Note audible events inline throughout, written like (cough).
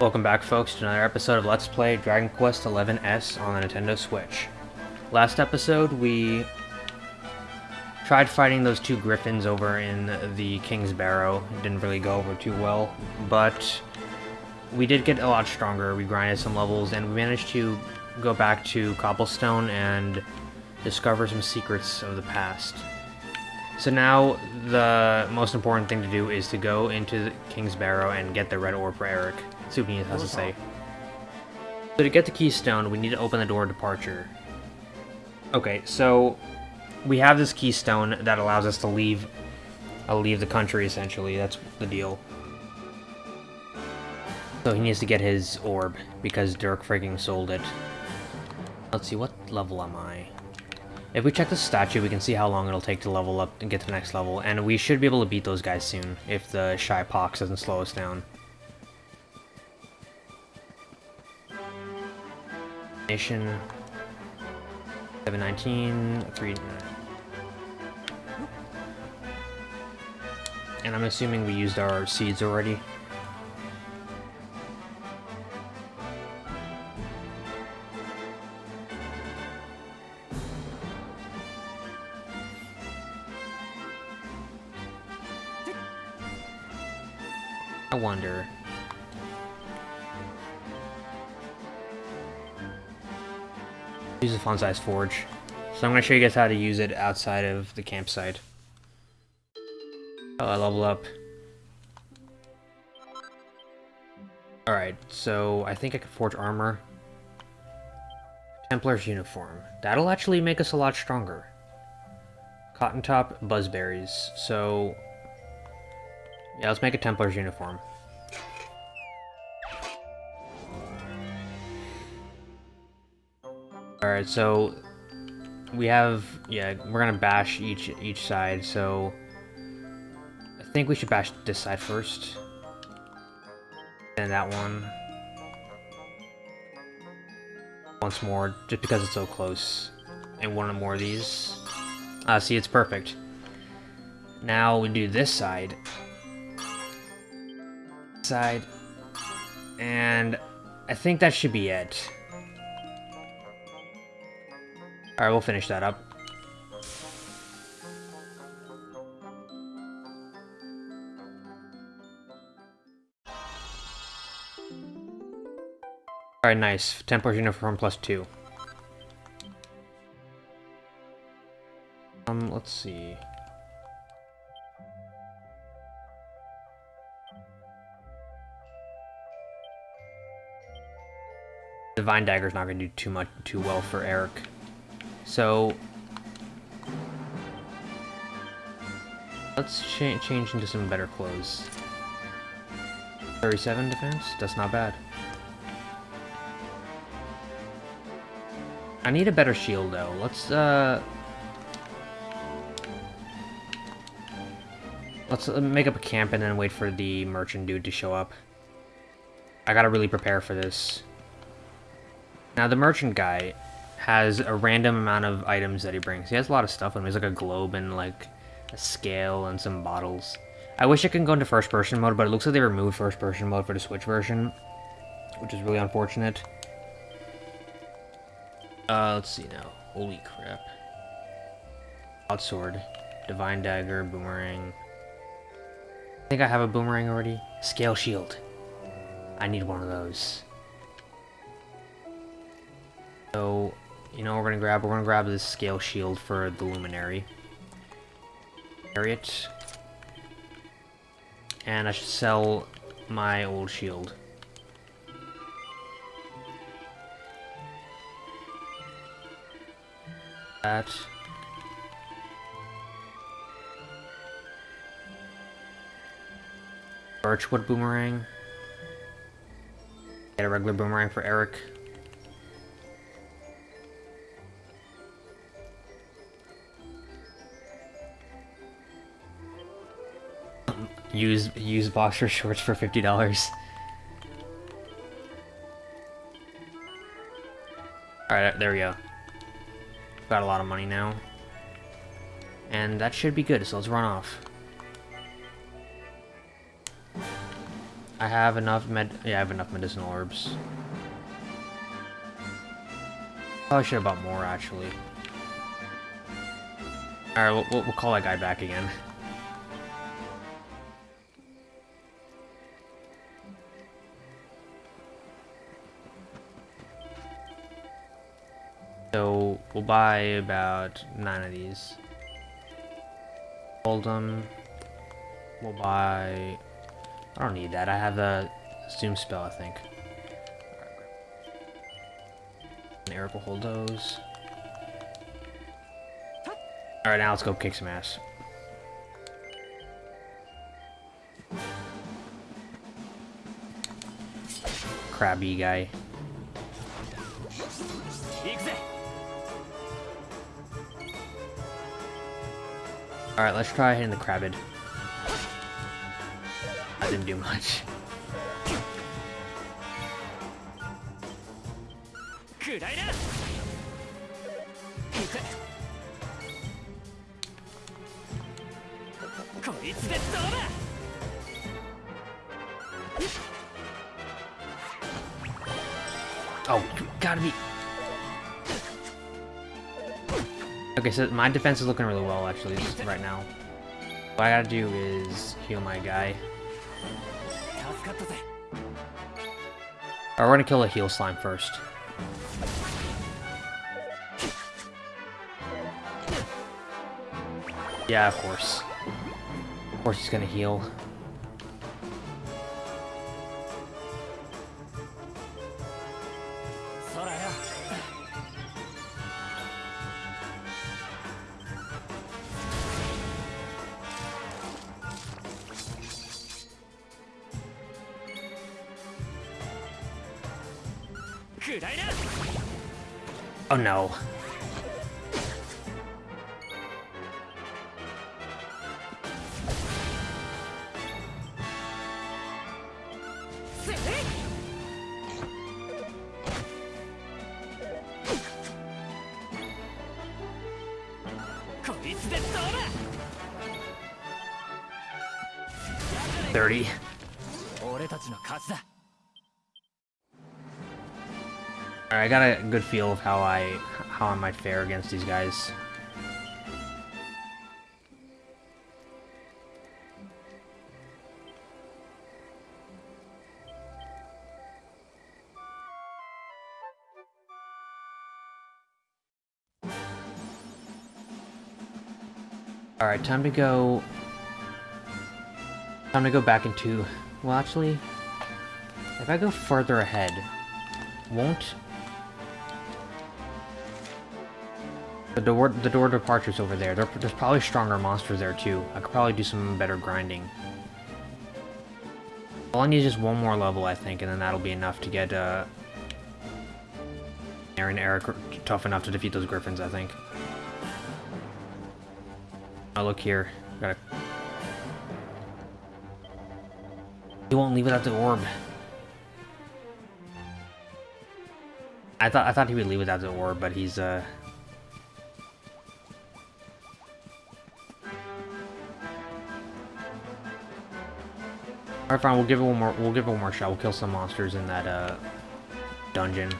Welcome back folks to another episode of Let's Play Dragon Quest XI S on the Nintendo Switch. Last episode we tried fighting those two griffins over in the King's Barrow. It didn't really go over too well, but we did get a lot stronger. We grinded some levels and we managed to go back to Cobblestone and discover some secrets of the past. So now the most important thing to do is to go into the King's Barrow and get the red orb for Erik. See what he has to say. So to get the keystone, we need to open the door of departure. Okay, so we have this keystone that allows us to leave uh, leave the country essentially. That's the deal. So he needs to get his orb because Dirk freaking sold it. Let's see, what level am I? If we check the statue, we can see how long it'll take to level up and get to the next level, and we should be able to beat those guys soon, if the Shy Pox doesn't slow us down. Nation 719, 3... And I'm assuming we used our seeds already. I wonder. Use a fun size forge. So I'm going to show you guys how to use it outside of the campsite. Oh, I level up. Alright, so I think I can forge armor. Templar's uniform. That'll actually make us a lot stronger. Cotton top, buzzberries. So, yeah, let's make a Templar's uniform. Alright, so we have yeah, we're gonna bash each each side, so I think we should bash this side first. And that one. Once more, just because it's so close. And one or more of these. Ah, uh, see, it's perfect. Now we do this side. Side. And I think that should be it. Alright, we'll finish that up. Alright, nice. Templar's uniform plus two. Um, let's see. Divine Dagger's not going to do too much, too well for Erik. So... Let's cha change into some better clothes. 37 defense? That's not bad. I need a better shield, though. Let's, uh... Let's uh, make up a camp and then wait for the merchant dude to show up. I gotta really prepare for this. Now, the merchant guy has a random amount of items that he brings. He has a lot of stuff with him. He's like a globe and, like, a scale and some bottles. I wish I could go into first-person mode, but it looks like they removed first-person mode for the Switch version, which is really unfortunate. Uh, let's see now. Holy crap. Sword, Divine Dagger, Boomerang. I think I have a Boomerang already. Scale Shield. I need one of those. So, you know we're gonna grab? We're gonna grab this Scale Shield for the Luminary. Harriet. And I should sell my old shield. that. Birchwood boomerang. Get a regular boomerang for Erik. Use use boxer shorts for fifty dollars. All right, uh, there we go. Got a lot of money now. And that should be good, so let's run off. I have enough med- yeah, I have enough medicinal herbs. Probably should have bought more, actually. Alright, we'll, we'll call that guy back again. So, we'll buy about nine of these. Hold them. We'll buy... I don't need that. I have a zoom spell, I think. And Erik will hold those. Alright, now let's go kick some ass. Crabby guy. Alright, let's try hitting the crabbed. That didn't do much. Oh, you gotta be... Okay, so my defense is looking really well, actually, right now. What I gotta do is heal my guy. Alright, we're gonna kill a heal slime first. Yeah, of course. Of course he's gonna heal. Got a good feel of how I how I might fare against these guys. Alright, time to go... Time to go back into... Well, actually... If I go further ahead, won't The door, the door departure's over there. there. There's probably stronger monsters there too. I could probably do some better grinding. All I need is just one more level, I think, and then that'll be enough to get uh, Aaron Erik tough enough to defeat those griffins, I think. Oh, look here. Gotta... He won't leave without the orb. I thought I thought he would leave without the orb, but he's uh Alright, fine. We'll give it one more. We'll give it one more shot. We'll kill some monsters in that uh, dungeon.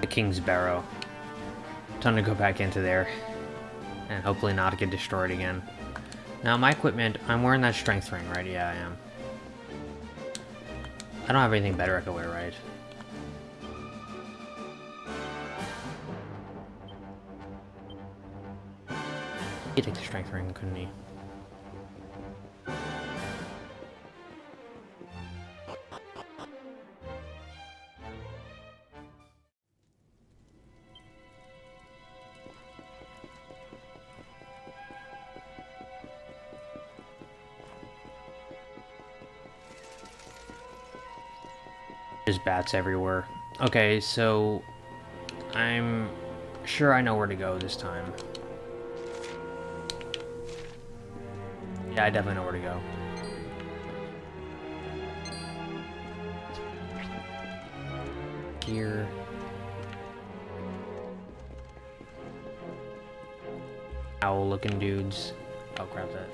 The King's Barrow. Time to go back into there. And hopefully not get destroyed again. Now, my equipment, I'm wearing that strength ring, right? Yeah, I am. I don't have anything better I could wear, right? He'd take the strength ring, couldn't he? Everywhere. Okay, so I'm sure I know where to go this time. Yeah, I definitely know where to go. Here. Owl looking dudes. Oh crap that.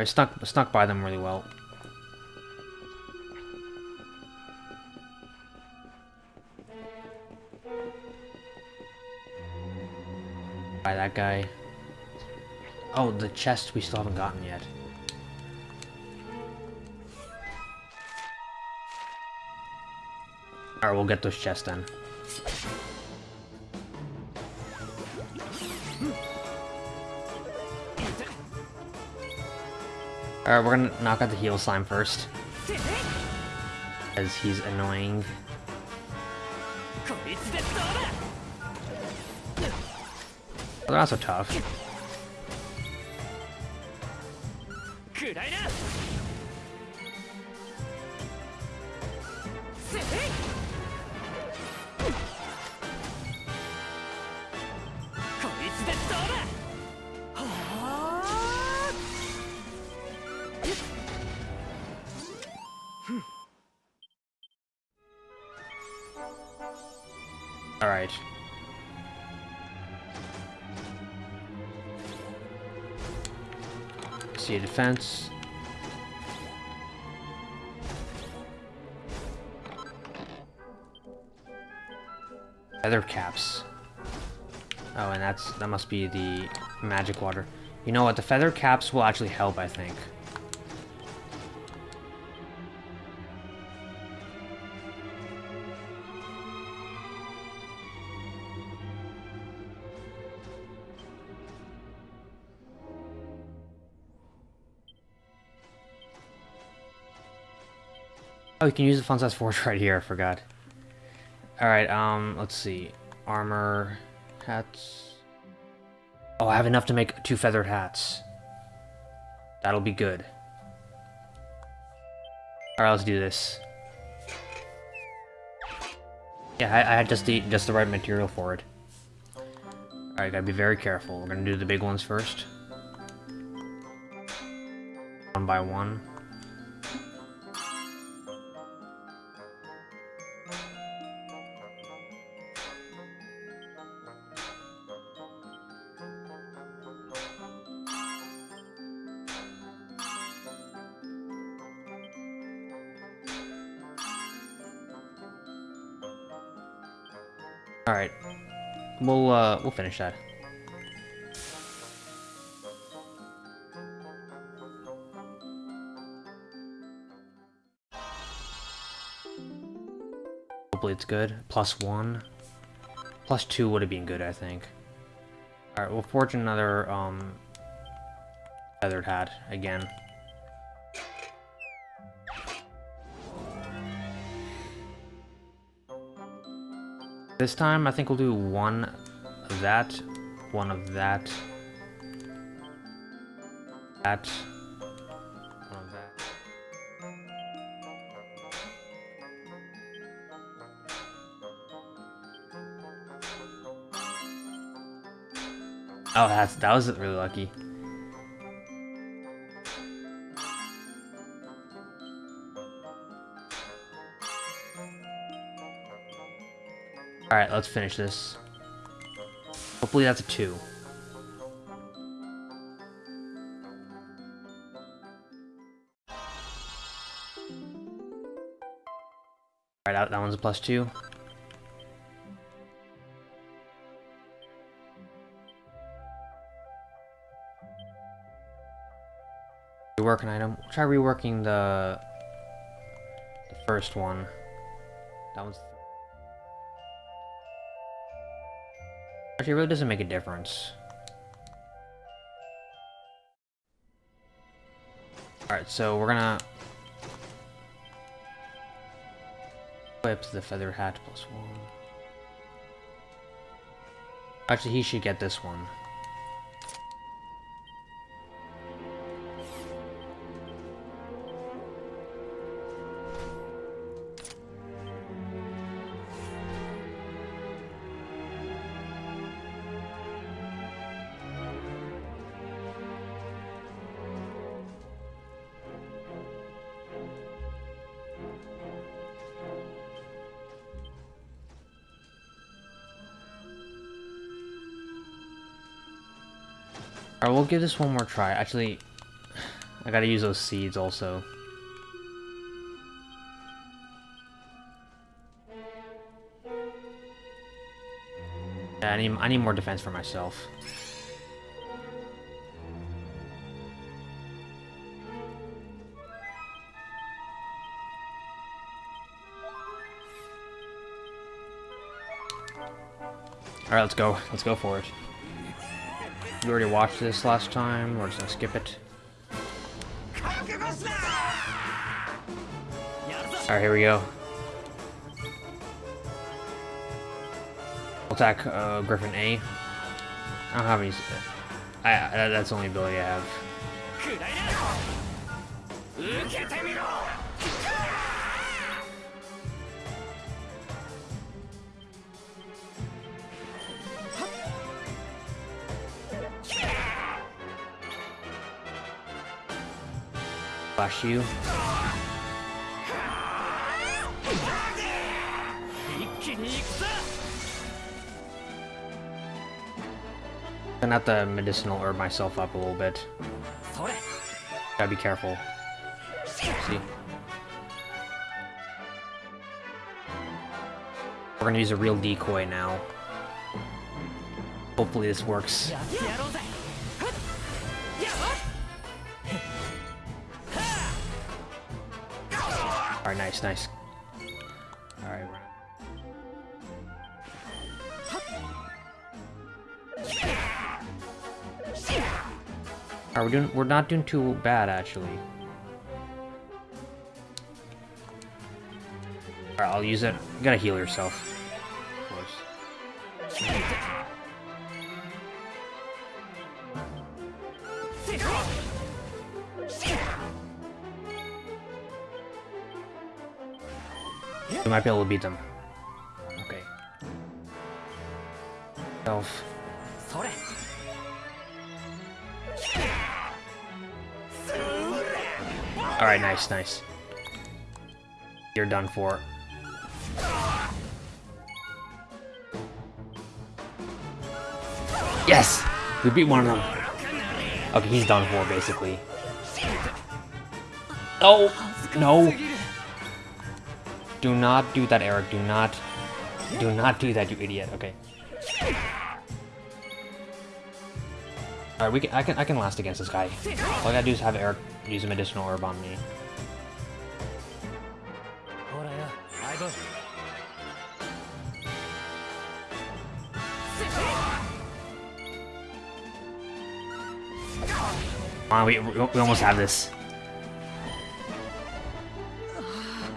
I snuck snuck by them really well. By that guy. Oh, the chest we still haven't gotten yet. Alright, we'll get those chests then. Alright, we're gonna knock out the heal slime first. As he's annoying. They're not so tough. Defense. Feather caps. Oh, and that's that must be the magic water. You know what? The feather caps will actually help, I think. Oh, you can use the fun size forge (laughs) right here, I forgot. Alright, um, let's see. Armor, hats. Oh, I have enough to make two feathered hats. That'll be good. Alright, let's do this. Yeah, I, I, had just the just the right material for it. Alright, gotta be very careful. We're gonna do the big ones first. One by one. We'll, uh, we'll finish that. Hopefully it's good. Plus one. Plus two would have been good, I think. Alright, we'll forge another, um... Feathered hat, again. This time, I think we'll do one of that, one of that, that, one of that. Oh, that's that was really lucky. Alright, let's finish this. Hopefully that's a 2. Alright, that, that one's a plus 2. Rework an item. Try reworking the, the first one. That one's Actually, it really doesn't make a difference. Alright, so we're gonna... Equip the feather hat plus one. Actually, he should get this one. Give this one more try. Actually, I gotta use those seeds also. Yeah, I need, I need more defense for myself. Alright, let's go. Let's go for it. You already watched this last time. We're just gonna skip it. Alright, here we go. Attack uh, Griffin A. I don't have any. I, that's the only ability I have. Flash you. Gonna have to medicinal herb myself up a little bit. Gotta be careful. See? We're gonna use a real decoy now. Hopefully this works. Alright, nice, nice. Alright, Are we doing? We're not doing too bad, actually. Alright, I'll use it. You gotta heal yourself. We might be able to beat them. Okay. Elf. Alright, nice, nice. You're done for. Yes! We beat one of them. Okay, he's done for, basically. Oh! No! Do not do that, Erik. Do not... Do not do that, you idiot. Okay. Alright, we can, I can I can last against this guy. All I gotta do is have Erik use a medicinal herb on me. Come on, we, we almost have this.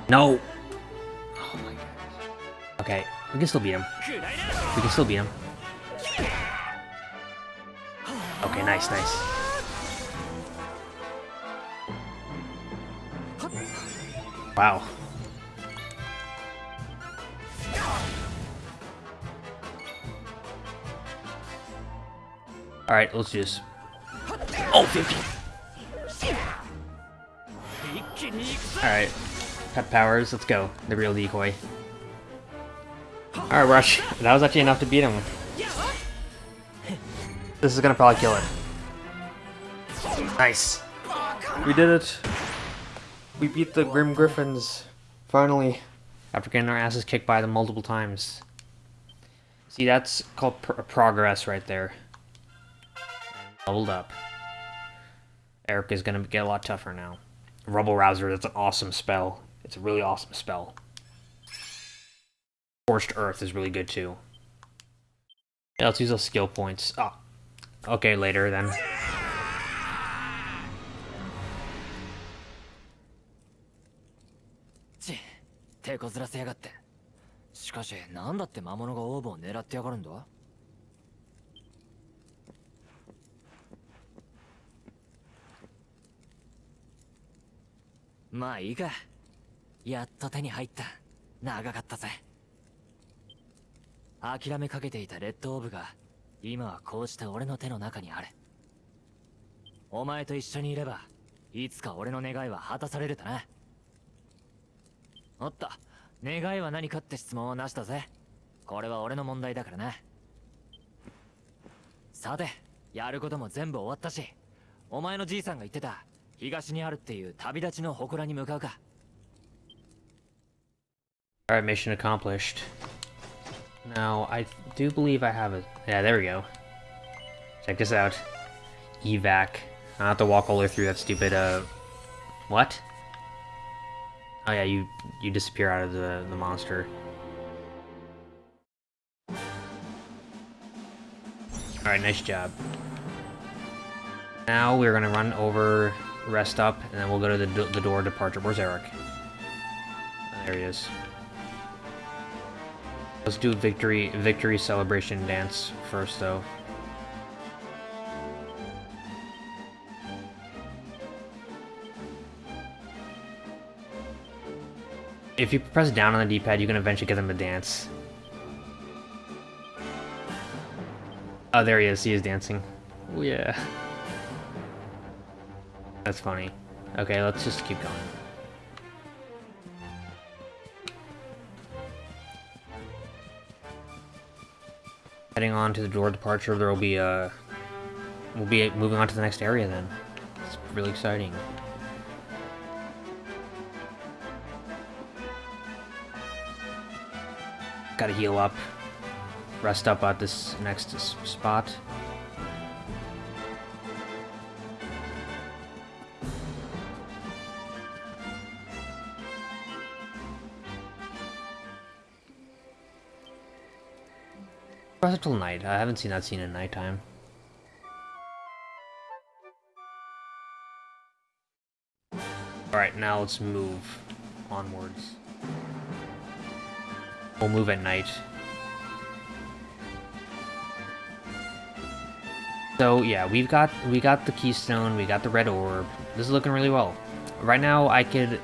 No! Okay, we can still beat him. We can still beat him. Okay, nice, nice. Wow. Alright, let's this. Oh, 50! Alright. Pet powers, let's go. The real decoy. Alright, Rush. That was actually enough to beat him. This is gonna probably kill it. Nice. We did it. We beat the Grim Griffins. Finally. After getting our asses kicked by them multiple times. See, that's called pr progress right there. Leveled up. Erik is gonna get a lot tougher now. Rubble Rouser, that's an awesome spell. It's a really awesome spell. Forged Earth is really good too. Yeah, let's use those skill points. Ah, Okay, later then. 手こずらせやがってしかし何だって魔物がオーブを狙ってやがるんだまあいいかやっと手に入った長かったぜ諦めかけていたレッドオーブが今はこうして俺の手の中にある。お前と一緒にいればいつか俺の願いは果たされるとな。おっと願いは何かって質問はなしだぜ。これは俺の問題だからな。さてやることも全部終わったしお前のじいさんが言ってた東にあるっていう旅立ちの祠に向かうか。Alright, mission accomplished. Now, I do believe I have a... Yeah, there we go. Check this out. Evac. I have to walk all the way through that stupid, uh... What? Oh yeah, you you disappear out of the, the monster. Alright, nice job. Now we're gonna run over, rest up, and then we'll go to the, the door departure. Where's Erik? There he is. Let's do victory victory celebration dance first, though. If you press down on the D-pad, you can eventually get them to dance. Oh, there he is. He is dancing. Oh, yeah. That's funny. Okay, let's just keep going. Heading on to the door departure, there will be a... We'll be moving on to the next area then. It's really exciting. Gotta heal up. Rest up at this next spot. Till night. I haven't seen that scene in nighttime. Alright, now let's move onwards. We'll move at night. So yeah, we've got we got the keystone, we got the red orb. This is looking really well. Right now, I could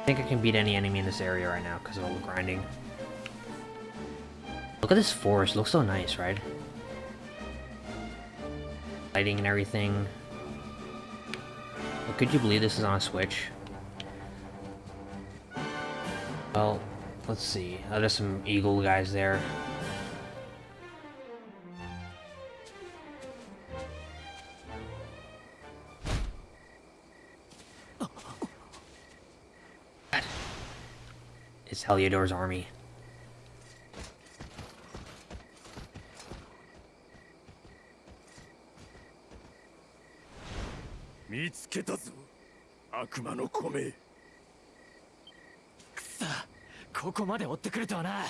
I think I can beat any enemy in this area right now because of all the grinding. Look at this forest, looks so nice, right? Lighting and everything. But could you believe this is on a Switch? Well, let's see. Oh, there's some eagle guys there. It's Heliodor's army. まで追ってくるとはな。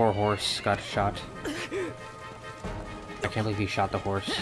Poor horse got shot. I can't believe he shot the horse.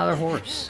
Another horse.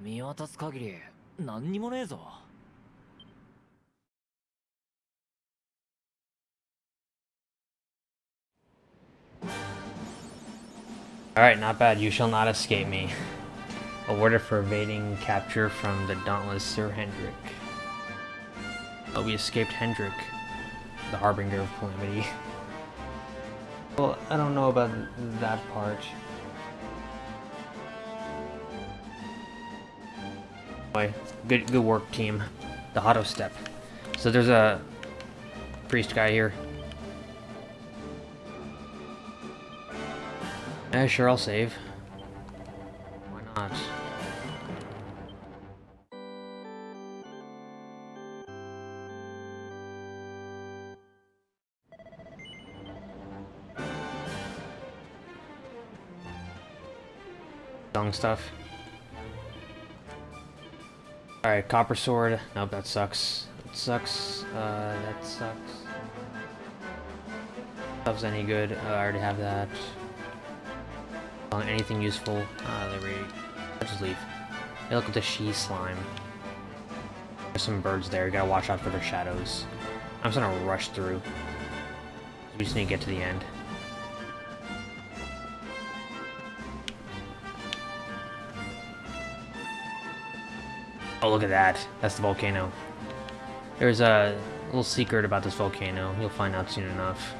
見渡す限り何にもねえぞ Alright, not bad. You shall not escape me. Awarded for evading capture from the dauntless Sir Hendrik. Oh, we escaped Hendrik, the harbinger of calamity. Well, I don't know about that part. Good good work, team. The auto step. So there's a priest guy here. Yeah, sure, I'll save. Why not? Stuff. Alright, copper sword. Nope, that sucks. That sucks. Uh, that sucks. Stuff's any good. Uh, I already have that. Anything useful? Uh, there we Let's just leave. Hey, look at the she slime. There's some birds there. You gotta watch out for their shadows. I'm just gonna rush through. We just need to get to the end. Oh, look at that. That's the volcano. There's a little secret about this volcano. You'll find out soon enough.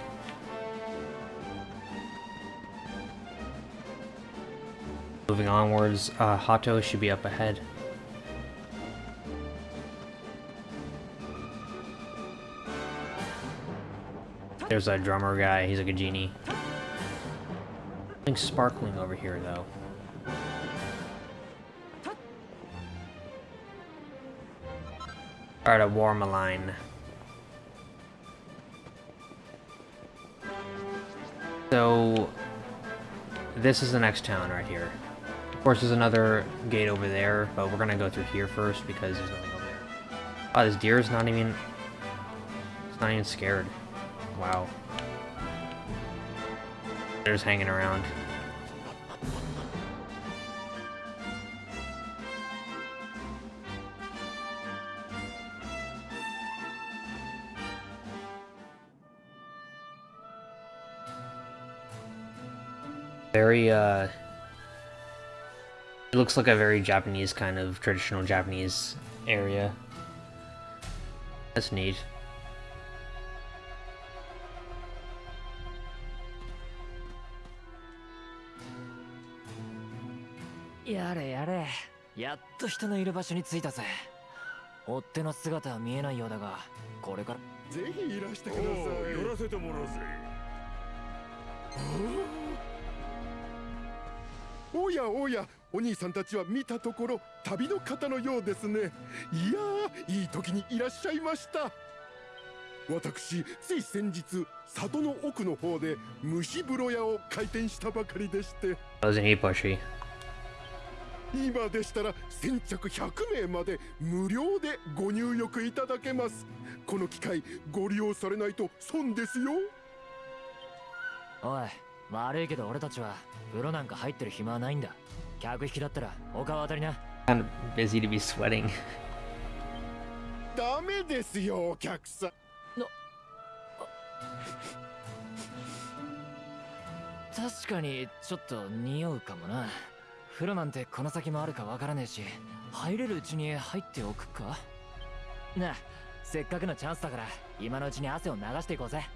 Moving onwards, uh, Hotto should be up ahead. There's a drummer guy, he's like a genie. Something sparkling over here, though. Alright, a Warmaline. So, this is the next town right here. Of course, there's another gate over there, but we're gonna go through here first because there's nothing over there. Oh, this deer's not even... It's not even scared. Wow. They're just hanging around. Very, uh... It looks like a very Japanese kind of traditional Japanese area. That's neat. やれやれやっと人のいる場所に着いたぜ追っ手の姿は見えないようだがこれからぜひいらしてください寄らせてもらうぜおやおやお兄さんたちは見たところ旅の方のようですね。いやーいい時にいらっしゃいました。私つい先日里の奥の方で蒸し風呂屋を開店したばかりでして?今でしたら先着100名まで無料でご入浴いただけます。この機会ご利用されないと損ですよ。おい悪いけど俺たちは風呂なんか入ってる暇はないんだ。客引きだったら他は当たりな。Kind of busy to be sweating. ダメですよお客さん。確かにちょっと匂うかもな。風呂なんてこの先もあるかわからねえし入れるうちに入っておくか？なあせっかくのチャンスだから今のうちに汗を流していこうぜ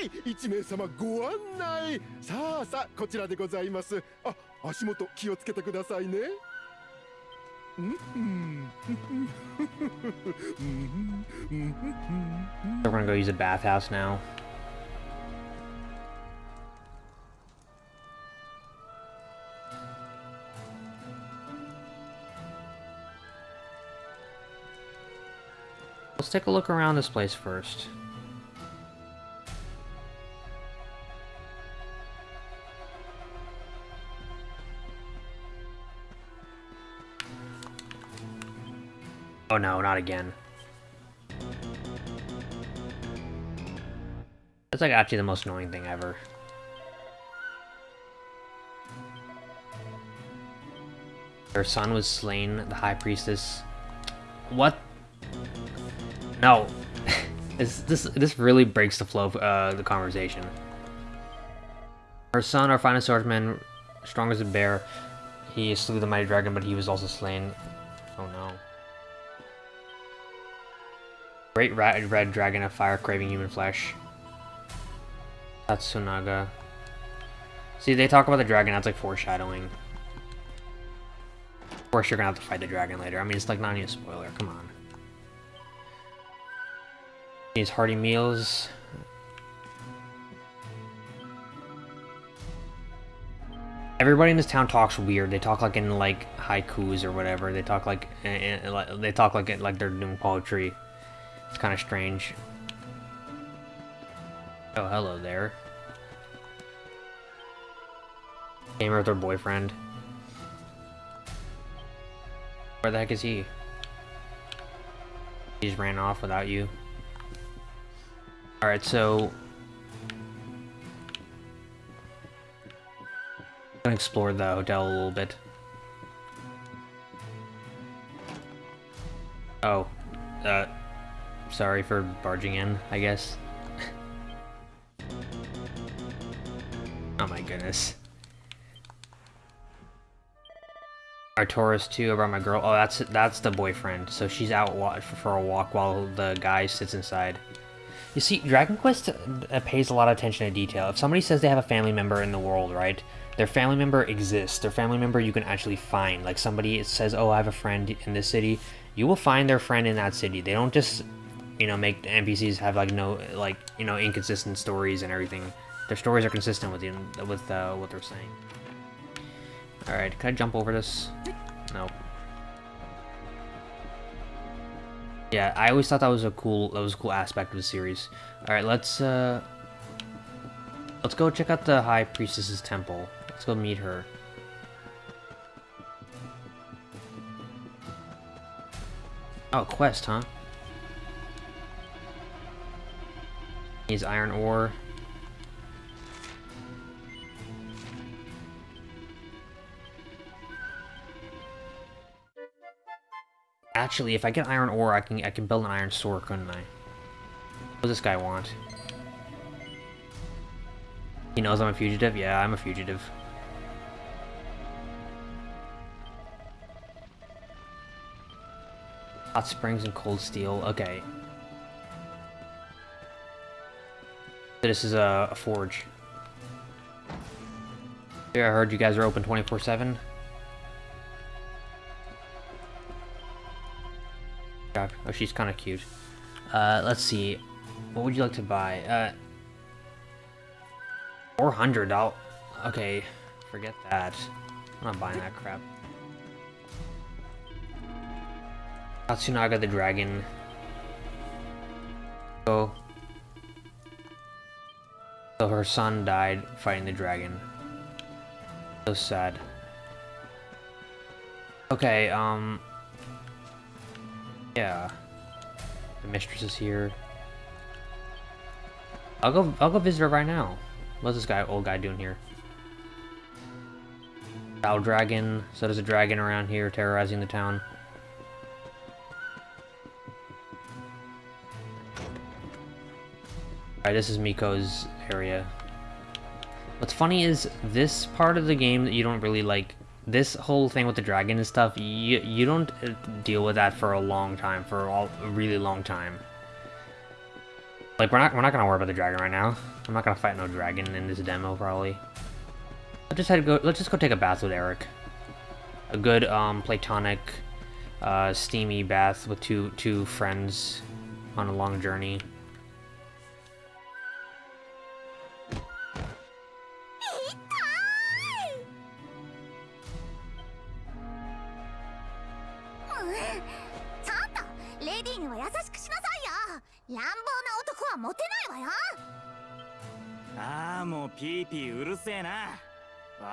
はい一名様ご案内さあさあこちらでございますあ足元気をつけてくださいね We're (laughs) gonna go use a bathhouse now. Let's take a look around this place first. Oh no, not again. That's like actually the most annoying thing ever. Her son was slain, the high priestess. What? No. (laughs) this, this this really breaks the flow of uh, the conversation. Her son, our finest swordsman, strong as a bear. He slew the mighty dragon, but he was also slain. Great red, red dragon of fire craving human flesh. That's Tatsunaga. See, they talk about the dragon, that's like foreshadowing. Of course, you're gonna have to fight the dragon later. I mean, it's like not even a spoiler. Come on. These hearty meals. Everybody in this town talks weird. They talk like in like haikus or whatever. They talk like eh, eh, they talk like like they're doing poetry. It's kind of strange. Oh, hello there. Gamer with her boyfriend. Where the heck is he? He just ran off without you. Alright, so... I'm gonna explore the hotel a little bit. Oh. Sorry for barging in, I guess. oh my goodness. Taurus too about my girl. Oh, that's that's the boyfriend. So she's out for a walk while the guy sits inside. You see, Dragon Quest uh, pays a lot of attention to detail. If somebody says they have a family member in the world, right? Their family member exists. Their family member you can actually find. Like somebody says, "Oh, I have a friend in this city." You will find their friend in that city. They don't just, you know, make NPCs have like no like you know inconsistent stories and everything. Their stories are consistent with the, with uh, what they're saying. Alright, can I jump over this? Nope. Yeah, I always thought that was a cool that was a cool aspect of the series. Alright, let's uh let's go check out the High Priestess's temple. Let's go meet her. Oh, quest, huh? Needs iron ore. Actually, if I get iron ore, I can I can build an iron sword, couldn't I? What does this guy want? He knows I'm a fugitive? Yeah, I'm a fugitive. Hot springs and cold steel. Okay. This is a, a forge. Yeah, I heard you guys are open 24-7. Oh, she's kind of cute. Uh, let's see. What would you like to buy? Uh, 400 I'll... Okay, forget that. I'm not buying that crap. Tatsunaga the dragon. Oh. So her son died fighting the dragon. So sad. Okay, um... Yeah. The mistress is here. I'll go I'll go visit her right now. What's this guy old guy doing here? Battle dragon. So there's a dragon around here terrorizing the town. Alright, this is Miko's area. What's funny is this part of the game that you don't really like this whole thing with the dragon and stuff, you, you don't uh, deal with that for a long time, for all, a really long time. Like, we're not, we're not gonna worry about the dragon right now. I'm not gonna fight no dragon in this demo, probably. Let's just go, let's just go take a bath with Erik. A good, um, platonic, uh, steamy bath with two, two friends on a long journey.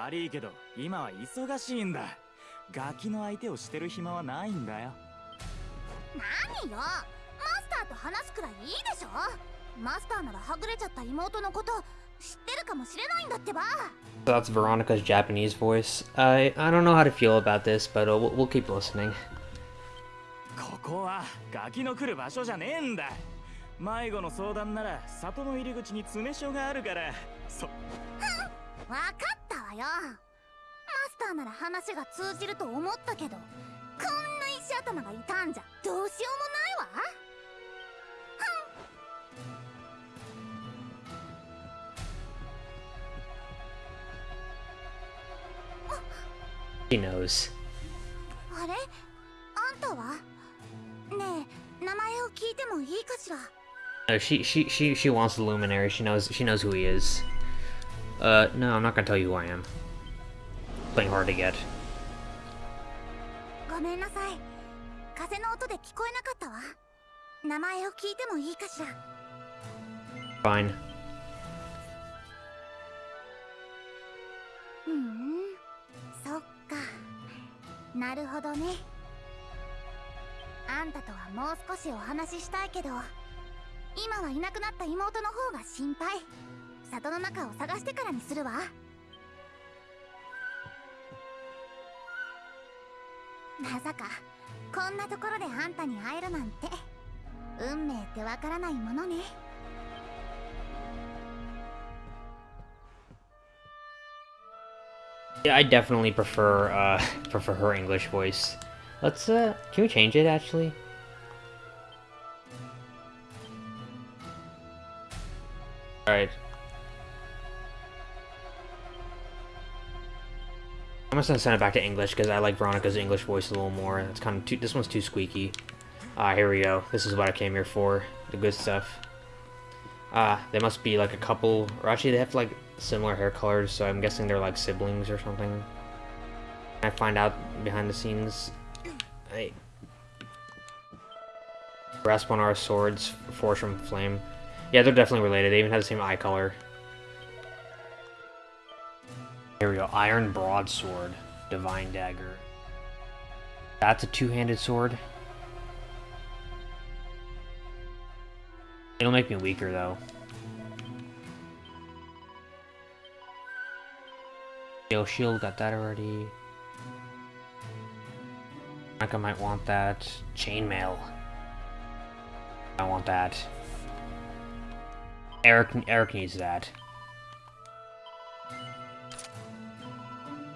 悪いけど今は忙しいんだ。ガキの相手をしてる暇はないんだよ。何よ？マスターと話すくらいいいでしょ？マスターならはぐれちゃった妹のこと知ってるかもしれないんだってば。That's Veronica's Japanese voice. I I don't know how to feel about this, but uh, we'll, we'll keep listening. ここはガキの来る場所じゃねえんだ。迷子の相談なら里の入り口に詰め所があるから。そわかったわよマスターなら話が通じると思ったけどこんな石頭がいたんじゃどうしようもないわ.あれ？あんたは？ねえ名前を聞いてもいいかしら？No, she she she she wants the luminary. She knows she knows who he is. Uh, no, I'm not gonna tell you who I am. Playing hard to get. ごめんなさい風の音で聞こえなかったわ名前を聞いてもいいかしら Fine. うーんそっかなるほどねあんたとはもう少しお話ししたいけど今はいなくなった妹の方が心配 里の中を探してからにするわまさかこんなところであんたに会えるなんて運命ってわからないものね Yeah, I definitely prefer uh prefer her English voice. Let's uh can we change it actually? Alright. I'm just gonna send it back to English because I like Veronica's English voice a little more. It's kind of too this one's too squeaky. Ah, here we go. This is what I came here for. The good stuff. Ah, they must be like a couple or actually they have like similar hair colors, so I'm guessing they're like siblings or something. I find out behind the scenes. Hey. Grasp on our swords, forged from flame. Yeah, they're definitely related. They even have the same eye color. Here we go. Iron broadsword, divine dagger. That's a two-handed sword. It'll make me weaker though. Yo, shield, got that already. Like I might want that. Chainmail. I want that. Erik Erik needs that.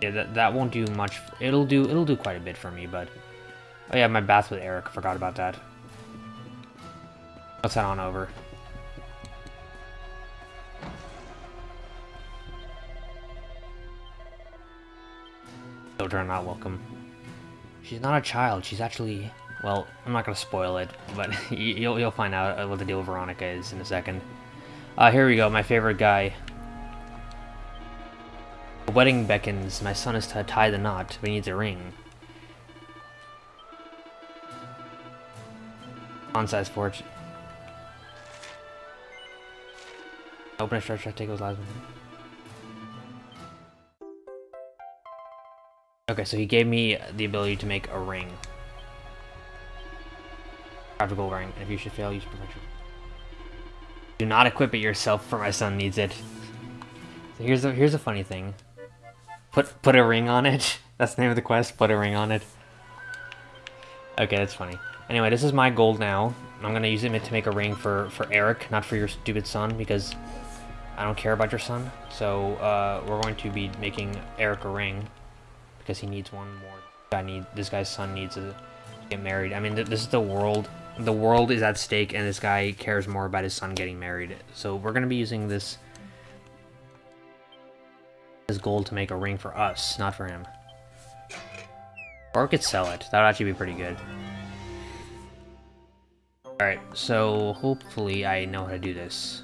Yeah, that that won't do much. It'll do it'll do quite a bit for me, but oh yeah, my bath with Erik. Forgot about that. Let's head on over. Children are not welcome. She's not a child. She's actually... Well, I'm not going to spoil it, but (laughs) you'll, you'll find out what the deal with Veronica is in a second. Uh, here we go, my favorite guy. The wedding beckons. My son is to tie the knot, but he needs a ring. On-size forge. Open a stretch, take those last one. Okay, so he gave me the ability to make a ring. Practical ring. If you should fail, use perfection. Do not equip it yourself, for my son needs it. So here's a here's a funny thing. Put put a ring on it. (laughs) That's the name of the quest. Put a ring on it. Okay, that's funny. Anyway, this is my gold now. I'm gonna use it to make a ring for for Erik, not for your stupid son, because I don't care about your son. So uh, we're going to be making Erik a ring because he needs one more. I need this guy's son needs to get married. I mean, th this is the world. The world is at stake, and this guy cares more about his son getting married. So we're gonna be using this this gold to make a ring for us, not for him. Or could sell it. That would actually be pretty good. Alright, so hopefully I know how to do this.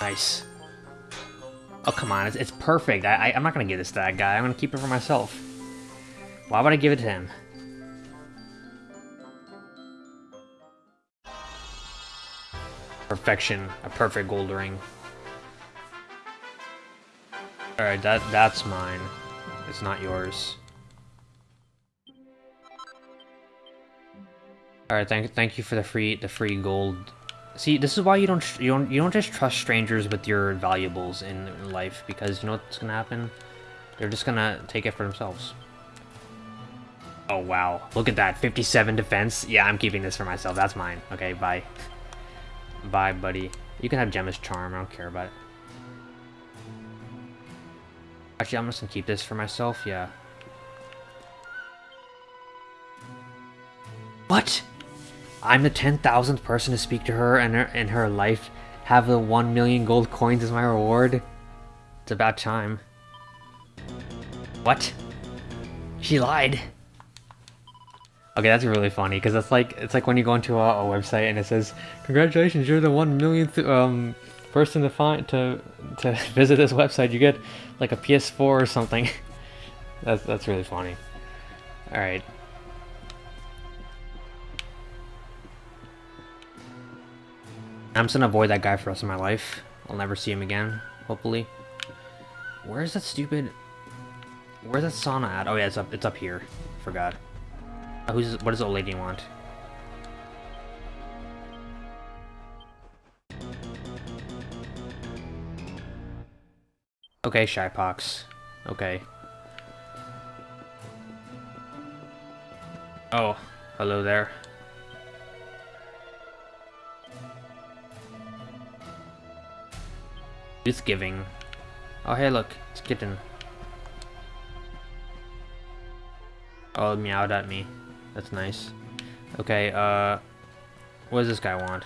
Nice. Oh, come on. It's, it's perfect. I, I, I'm not going to give this to that guy. I'm going to keep it for myself. Why would I give it to him? Perfection. A perfect gold ring. Alright, that that's mine. It's not yours. Alright, thank thank you for the free the free gold. See, this is why you don't you don't you don't just trust strangers with your valuables in life because you know what's gonna happen. They're just gonna take it for themselves. Oh wow, look at that, 57 defense. Yeah, I'm keeping this for myself. That's mine. Okay, bye. Bye, buddy. You can have Gemma's charm. I don't care about it. Actually, I'm just gonna keep this for myself. Yeah. What? I'm the 10,000th person to speak to her and her, in her life have the 1 million gold coins as my reward? It's about time. What? She lied. Okay, that's really funny because that's like it's like when you go into a, a, website and it says, "Congratulations, you're the one millionth um, person to find to to (laughs) visit this website." You get like a PS4 or something. (laughs) that's that's really funny. All right. I'm just gonna avoid that guy for the rest of my life. I'll never see him again, hopefully. Where's that stupid... Where's that sauna at? Oh yeah, it's up, it's up here. Forgot. Uh, who's, what does old lady want? Okay, Shypox. Okay. Oh, hello there. Youth giving. Oh hey look, it's kitten. Oh, meowed at me. That's nice. Okay, uh... What does this guy want?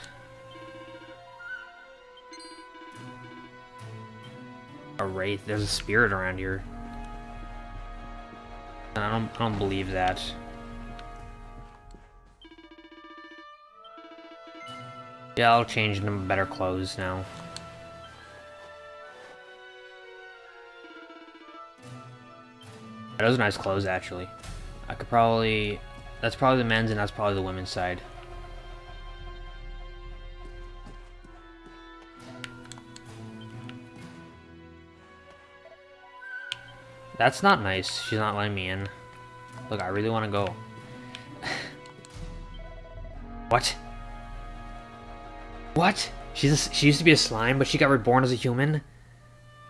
A wraith. There's a spirit around here. I don't, I don't believe that. Yeah, I'll change into better clothes now. Those are nice clothes, actually. I could probably... That's probably the men's and that's probably the women's side. That's not nice. She's not letting me in. Look, I really want to go. (laughs) what? What? She's a, she used to be a slime, but she got reborn as a human?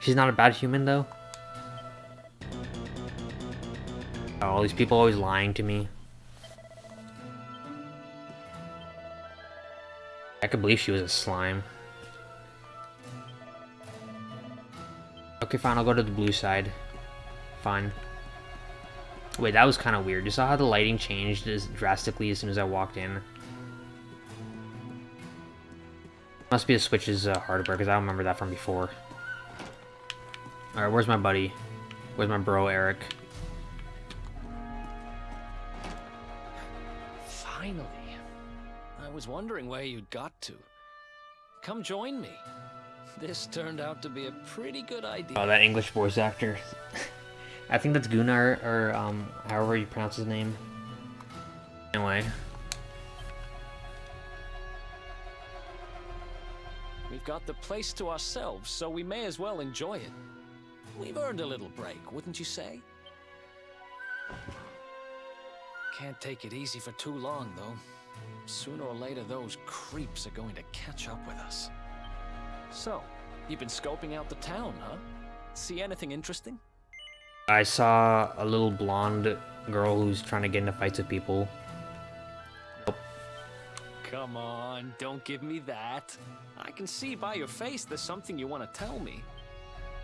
She's not a bad human, though? Oh, all these people always lying to me. I could believe she was a slime. Okay, fine, I'll go to the blue side. Fine. Wait, that was kind of weird. You saw how the lighting changed as drastically as soon as I walked in? Must be the Switch's uh, hardware, because I don't remember that from before. Alright, where's my buddy? Where's my bro, Erik? Finally. I was wondering where you'd got to. Come join me. This turned out to be a pretty good idea. Oh, that English voice actor. (laughs) I think that's Gunnar, or um, however you pronounce his name. Anyway. We've got the place to ourselves, so we may as well enjoy it. We've earned a little break, wouldn't you say? Can't take it easy for too long, though. Sooner or later, those creeps are going to catch up with us. So, you've been scoping out the town, huh? See anything interesting? I saw a little blonde girl who's trying to get into fights with people. Nope. Come on, don't give me that. I can see by your face there's something you want to tell me.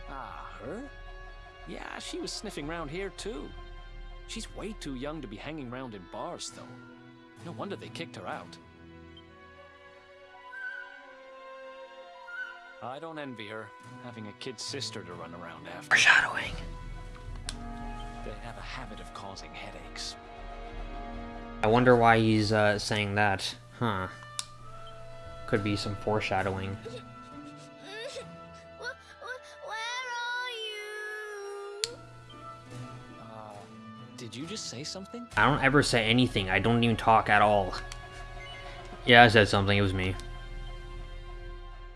Ah, her? Yeah, she was sniffing around here too. She's way too young to be hanging around in bars, though. No wonder they kicked her out. I don't envy her, having a kid sister to run around after. Foreshadowing. They have a habit of causing headaches. I wonder why he's uh, saying that. Huh. Could be some foreshadowing. Did you just say something? I don't ever say anything. I don't even talk at all. Yeah, I said something. It was me.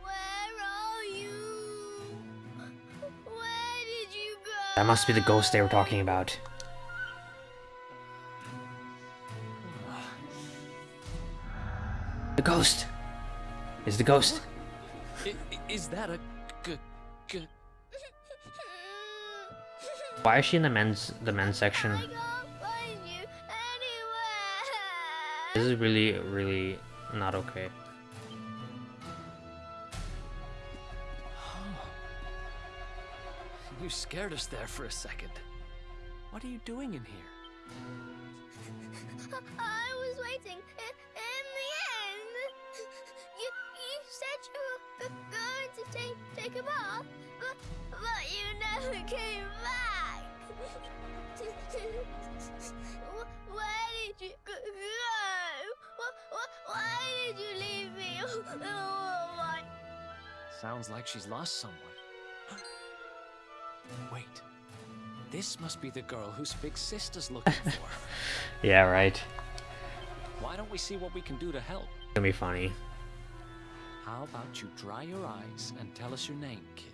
Where are you? Where did you go? That must be the ghost they were talking about. The ghost! Is the ghost. I, i- is that a Why is she in the men's the men's section? I can't find you anywhere. This is really, really not okay. (gasps) You scared us there for a second. What are you doing in here? (laughs) I was waiting. In, in the end, you you said you were going to take take a bath, but but you never came back. Wh- Where did you g- go? Wh- wh- Why did you leave me all (laughs) alone? Sounds like she's lost someone. (gasps) Wait. This must be the girl whose big sister's looking (laughs) for. Yeah, right. Why don't we see what we can do to help? It's gonna be funny. How about you dry your eyes and tell us your name, kid?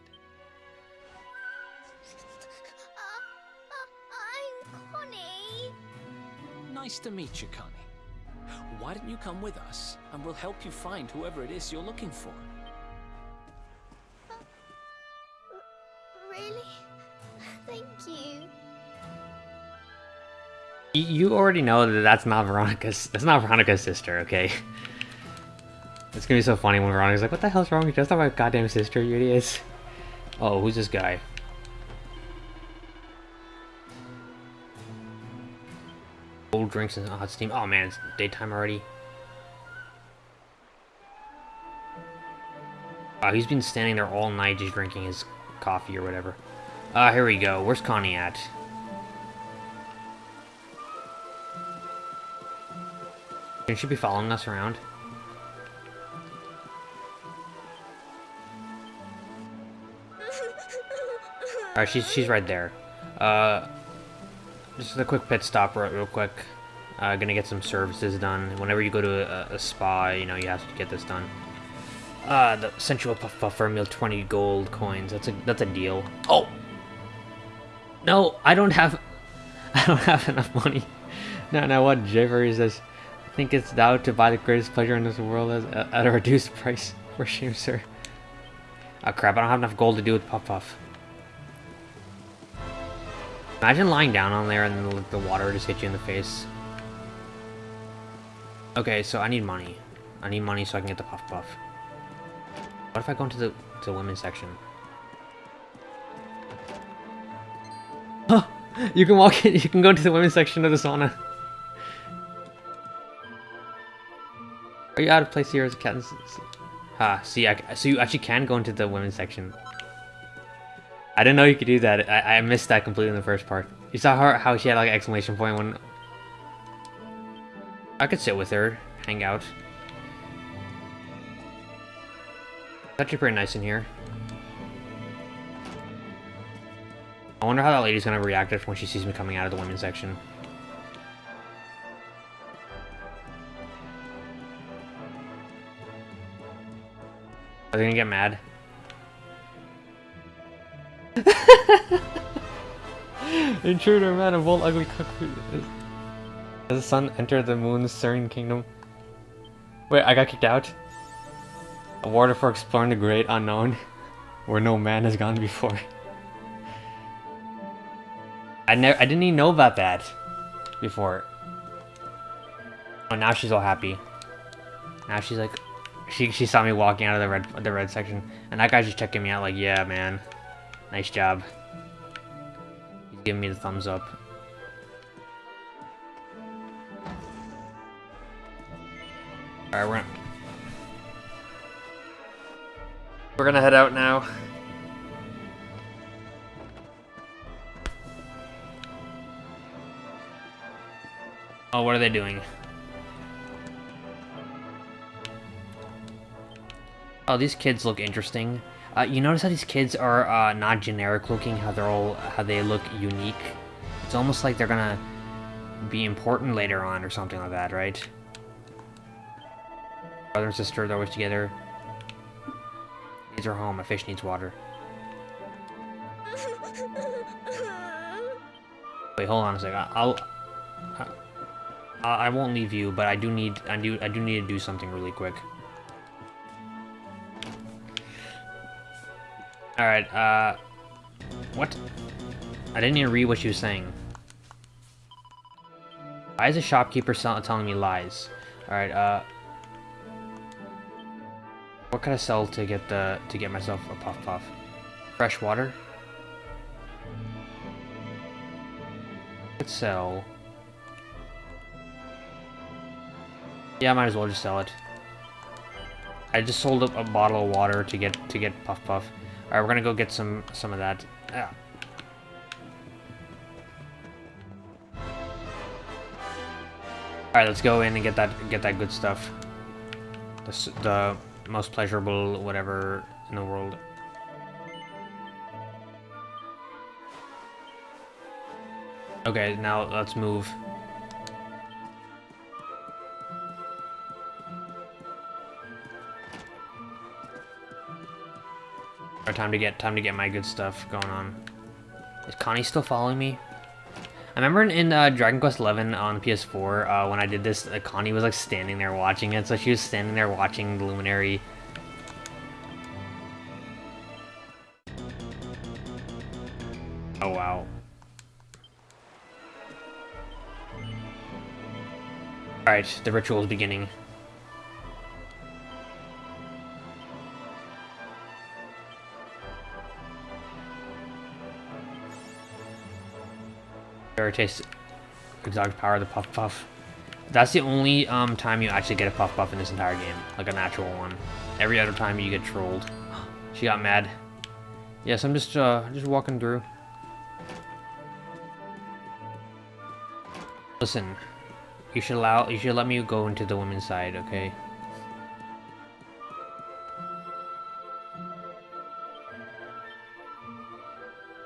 Nice to meet you, Connie. Why don't you come with us, and we'll help you find whoever it is you're looking for? Uh, really? (laughs) Thank you. You already know that that's not Veronica's. That's not Veronica's sister, okay? It's gonna be so funny when Veronica's like, "What the hell's wrong with you? That's not my goddamn sister, you idiots." Oh, who's this guy? Cold drinks and hot steam. Oh man, it's daytime already. Wow, he's been standing there all night just drinking his coffee or whatever. Ah, here we go. Where's Connie at? Shouldn't she be following us around? (laughs) Alright, she's, she's right there. Uh, just a quick pit stop real, quick. Uh, gonna get some services done. Whenever you go to a, a spa, you know, you have to get this done. Uh, the sensual puff puffer meal 20 gold coins. That's a that's a deal. Oh! No, I don't have (laughs) I don't have enough money. (laughs) No, no, what Jeffrey says. I think it's thou to buy the greatest pleasure in this world as, at a reduced price. (laughs) For shame, sir. Oh crap, I don't have enough gold to do with Puff Puff. Imagine lying down on there and the, the water just hit you in the face. Okay, so I need money. I need money so I can get the Puff Puff. What if I go into the, to the women's section? Huh! (laughs) You can walk in, (laughs) you can go into the women's section of the sauna. Are you out of place here as a cat? Ah, see, I, so you actually can go into the women's section. I didn't know you could do that. I, I missed that completely in the first part. You saw her how she had like an exclamation point when I could sit with her, hang out. It's actually pretty nice in here. I wonder how that lady's gonna react when she sees me coming out of the women's section. Are they gonna get mad? (laughs) Intruder, man, of all ugly cook food. Does the sun enter the moon's serene kingdom? Wait, I got kicked out? Awarded for exploring the great unknown, (laughs) where no man has gone before. I never, I didn't even know about that before. Oh, now she's all happy. Now she's like, she she saw me walking out of the red the red section, and that guy's just checking me out like, yeah, man, nice job. He's giving me the thumbs up. All right, we're gonna, we're gonna head out now. Oh, what are they doing? Oh, these kids look interesting. Uh, you notice how these kids are uh, not generic looking, how they're all, how they look unique. It's almost like they're gonna be important later on or something like that, right? Brother and sister, they're always together. Needs her home. A fish needs water. (laughs) Wait, hold on a second. I'll. I, I won't leave you, but I do need. I do. I do need to do something really quick. All right. Uh, what? I didn't even read what she was saying. Why is the shopkeeper telling me lies? All right. Uh. What can I sell to get the to get myself a puff puff? Fresh water. Could sell. Yeah, I might as well just sell it. I just sold up a bottle of water to get to get puff puff. All right, we're gonna go get some some of that. Yeah. All right, let's go in and get that get that good stuff. The the most pleasurable whatever in the world. Okay, now let's move. Or time to get time to get my good stuff going on. Is Connie still following me? I remember in, in uh, Dragon Quest XI on PS4, uh, when I did this, uh, Connie was like standing there watching it, so she was standing there watching the Luminary. Oh wow. Alright, the ritual is beginning. Taste exotic power, the Puff Puff. That's the only um, time you actually get a Puff Puff in this entire game, like a natural one. Every other time you get trolled. She got mad. Yes, I'm just uh, just walking through. Listen, you should allow, you should let me go into the women's side, okay?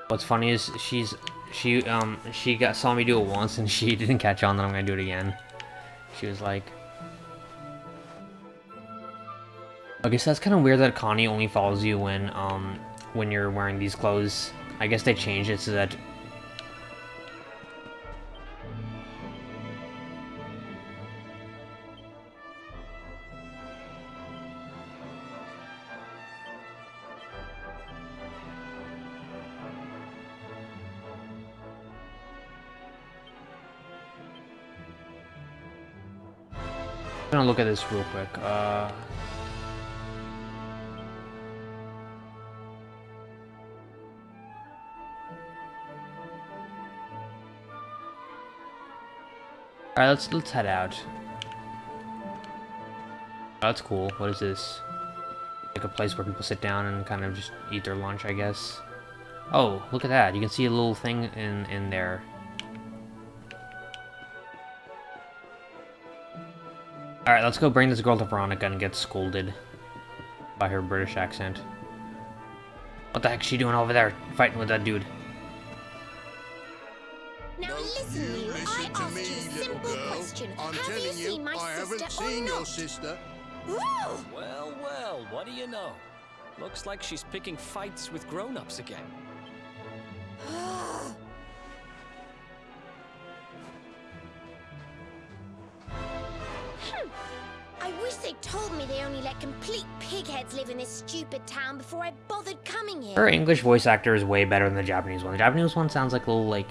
What's funny is she's she um she got saw me do it once and she (laughs) didn't catch on that I'm gonna do it again. She was like I guess that's kind of weird that Connie only follows you when um when you're wearing these clothes. I guess they changed it so that Look at this real quick. Uh... Alright, let's let's head out. That's cool. What is this? Like a place where people sit down and kind of just eat their lunch, I guess. Oh, look at that. You can see a little thing in, in there. Alright, let's go bring this girl to Veronica and get scolded by her British accent. What the heck is she doing over there, fighting with that dude? Now listen, you. Listen I to asked me, you a little simple girl. question. I'm Have you telling seen you, my I sister haven't or seen your sister. Woo! Well, well, what do you know? Looks like she's picking fights with grown-ups again. (gasps) (sighs) (sighs) wish they told me they only let complete pigheads live in this stupid town before I bothered coming here. Her English voice actor is way better than the Japanese one. The Japanese one sounds like a little, like...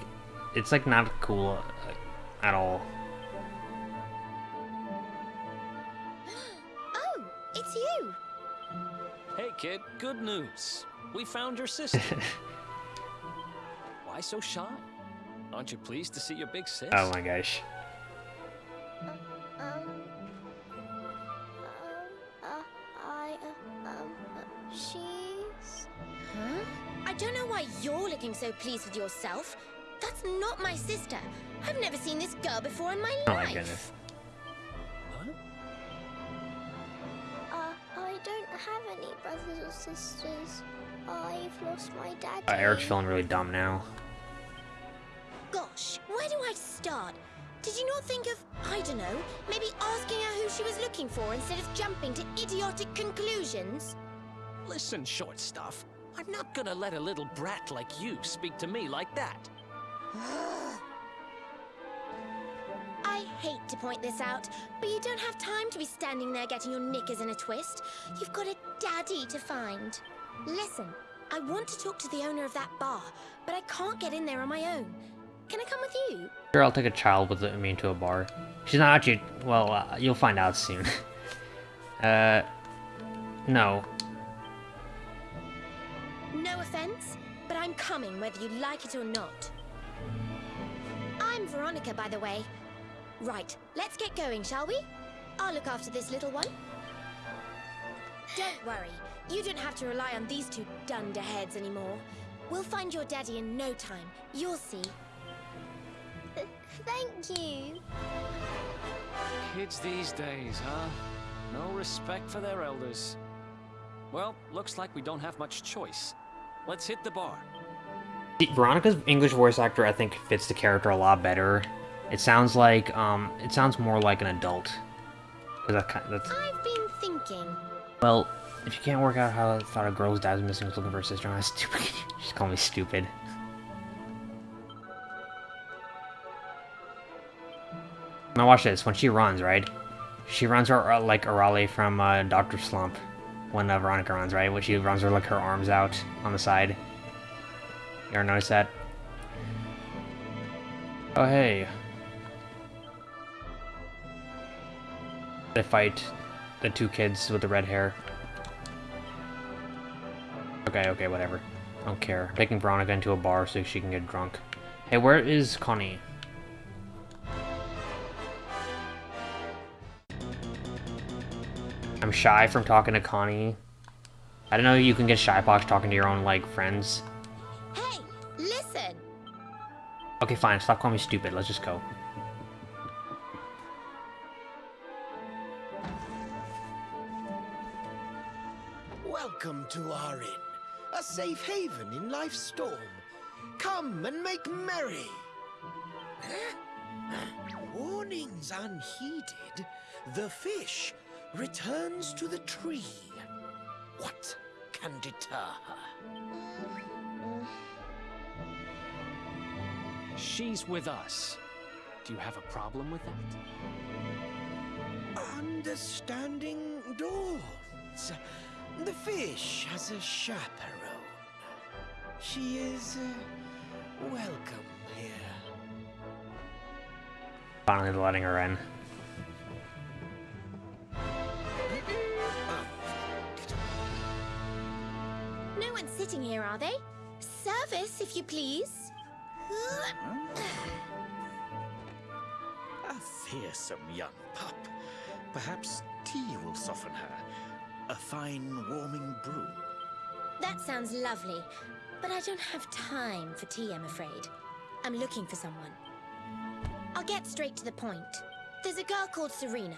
It's, like, not cool uh, at all. (gasps) Oh, it's you. Hey, kid, good news. We found your sister. (laughs) Why so shy? Aren't you pleased to see your big sis? Oh my gosh. Um, um, she's... Huh? I don't know why you're looking so pleased with yourself. That's not my sister. I've never seen this girl before in my Oh life. my goodness. Huh? Uh, I don't have any brothers or sisters. I've lost my dad. Uh, Erik's feeling really dumb now. Gosh, where do I start? Did you not think of, I don't know, maybe asking her who she was looking for instead of jumping to idiotic conclusions? Listen, short stuff. I'm not gonna let a little brat like you speak to me like that. (gasps) I hate to point this out, but you don't have time to be standing there getting your knickers in a twist. You've got a daddy to find. Listen, I want to talk to the owner of that bar, but I can't get in there on my own. Can I come with you? Sure, I'll take a child with me into a bar. She's not actually... Well, uh, you'll find out soon. (laughs) uh... No. Offense, but I'm coming whether you like it or not. I'm Veronica, by the way. Right, let's get going, shall we? I'll look after this little one. Don't worry, you don't have to rely on these two dunderheads anymore. We'll find your daddy in no time. You'll see. (laughs) Thank you. Kids these days, huh? No respect for their elders. Well, looks like we don't have much choice. Let's hit the bar. Veronica's English voice actor, I think, fits the character a lot better. It sounds like, um, it sounds more like an adult. 'Cause that kind that's, I've been thinking. well, if you can't work out how I thought a girl's dad was missing was looking for her sister, that's (laughs) stupid. Just call me stupid. Now watch this. When she runs, right? She runs her like Arale from uh, Doctor Slump. When uh, Veronica runs, right? When she runs her like her arms out on the side. You ever notice that? Oh hey. They fight the two kids with the red hair. Okay, okay, whatever. I don't care. Taking Veronica into a bar so she can get drunk. Hey, where is Connie? I'm shy from talking to Connie. I don't know you can get shy box talking to your own, like, friends. Hey, listen! Okay, fine. Stop calling me stupid. Let's just go. Welcome to our inn, a safe haven in life's storm. Come and make merry. Warnings unheeded, the fish returns to the tree. What can deter her? She's with us. Do you have a problem with that? Understanding dawns. The fish has a chaperone. She is uh, welcome here. Finally letting her in. Sitting here, are they? Service, if you please. A fearsome young pup. Perhaps tea will soften her. A fine warming brew. That sounds lovely, but I don't have time for tea, I'm afraid. I'm looking for someone. I'll get straight to the point. There's a girl called Serena.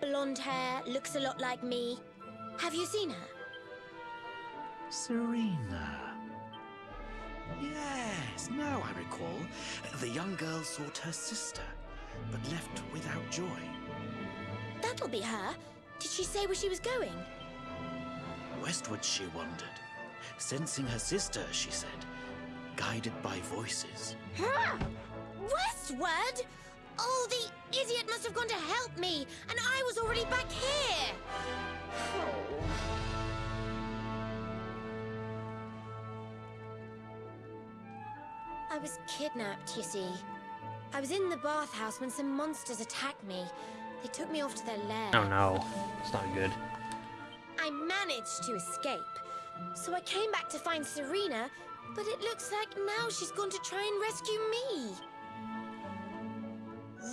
Blonde hair, looks a lot like me. Have you seen her? Serena. Yes, now I recall. The young girl sought her sister, but left without joy. That'll be her. Did she say where she was going? Westward she wandered, sensing her sister, she said, guided by voices. Huh? Westward? Oh, the idiot must have gone to help me, and I was already back here. Oh. Was kidnapped, you see. I was in the bathhouse when some monsters attacked me. They took me off to their lair. Oh no. It's not good. I managed to escape. So I came back to find Serena, but it looks like now she's gone to try and rescue me.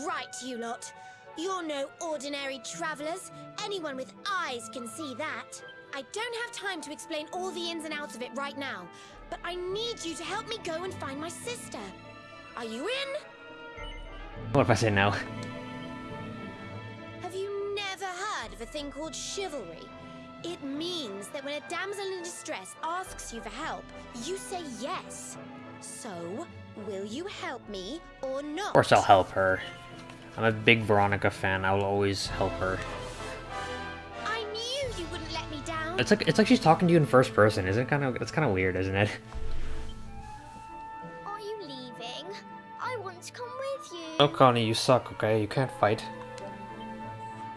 Right, you lot. You're no ordinary travelers. Anyone with eyes can see that. I don't have time to explain all the ins and outs of it right now, but I need you to help me go and find my sister. Are you in? What if I say no? Have you never heard of a thing called chivalry? It means that when a damsel in distress asks you for help, you say yes. So, will you help me or not? Of course I'll help her. I'm a big Veronica fan. I will always help her. It's like it's like she's talking to you in first person. Isn't it kind of it's kind of weird, isn't it? (laughs) Are you leaving? I want to come with you. Oh, Connie, you suck. Okay, you can't fight.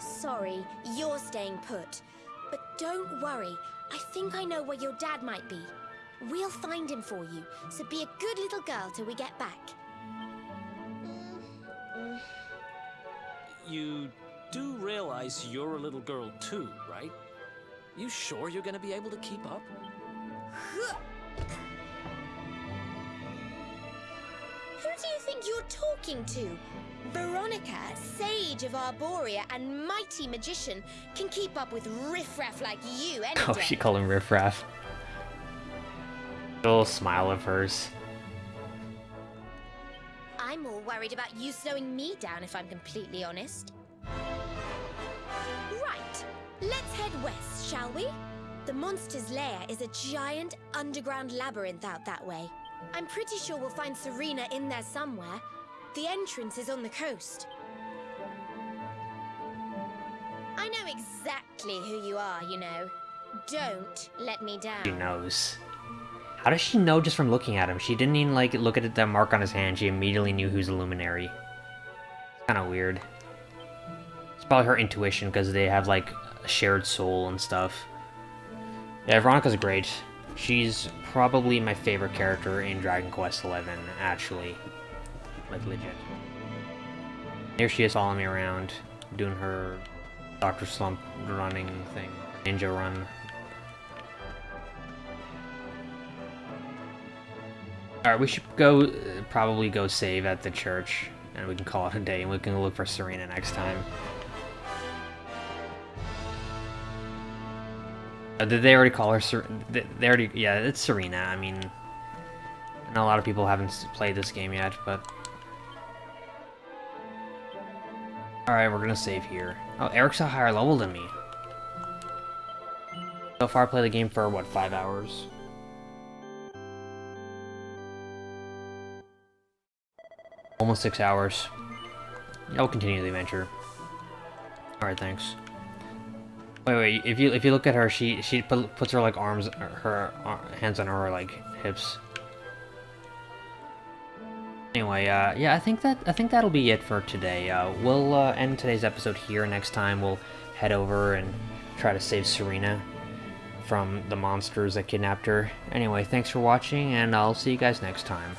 Sorry, you're staying put. But don't worry. I think I know where your dad might be. We'll find him for you, so be a good little girl till we get back. You do realize you're a little girl too, right? You sure you're gonna be able to keep up? Who do you think you're talking to? Veronica, sage of Arboria and mighty magician, can keep up with riffraff like you any Oh, she called him riffraff. Little smile of hers. I'm more worried about you slowing me down, if I'm completely honest. Let's head west, shall we? The monster's lair is a giant underground labyrinth out that way. I'm pretty sure we'll find Serena in there somewhere. The entrance is on the coast. I know exactly who you are, you know. Don't let me down. She knows. How does she know just from looking at him? She didn't even like look at that mark on his hand. She immediately knew who's a luminary. Kind of weird. Probably her intuition because they have like a shared soul and stuff. Yeah, Veronica's great. She's probably my favorite character in Dragon Quest XI, actually. Like, legit. Here she is following me around, doing her Dr. Slump running thing. Ninja run. Alright, we should go, probably go save at the church, and we can call it a day, and we can look for Serena next time. Uh, did they already call her Ser- they already, yeah, it's Serena, I mean, I know a lot of people haven't played this game yet, but... Alright, we're gonna save here. Oh, Erik's a higher level than me. So far, I played the game for, what, five hours? Almost six hours. I'll continue the adventure. Alright, thanks. Wait, wait, if you if you look at her, she she put, puts her like arms, her uh, hands on her like hips. Anyway, uh, yeah, I think that I think that'll be it for today. Uh, we'll uh, end today's episode here. Next time, we'll head over and try to save Serena from the monsters that kidnapped her. Anyway, thanks for watching, and I'll see you guys next time.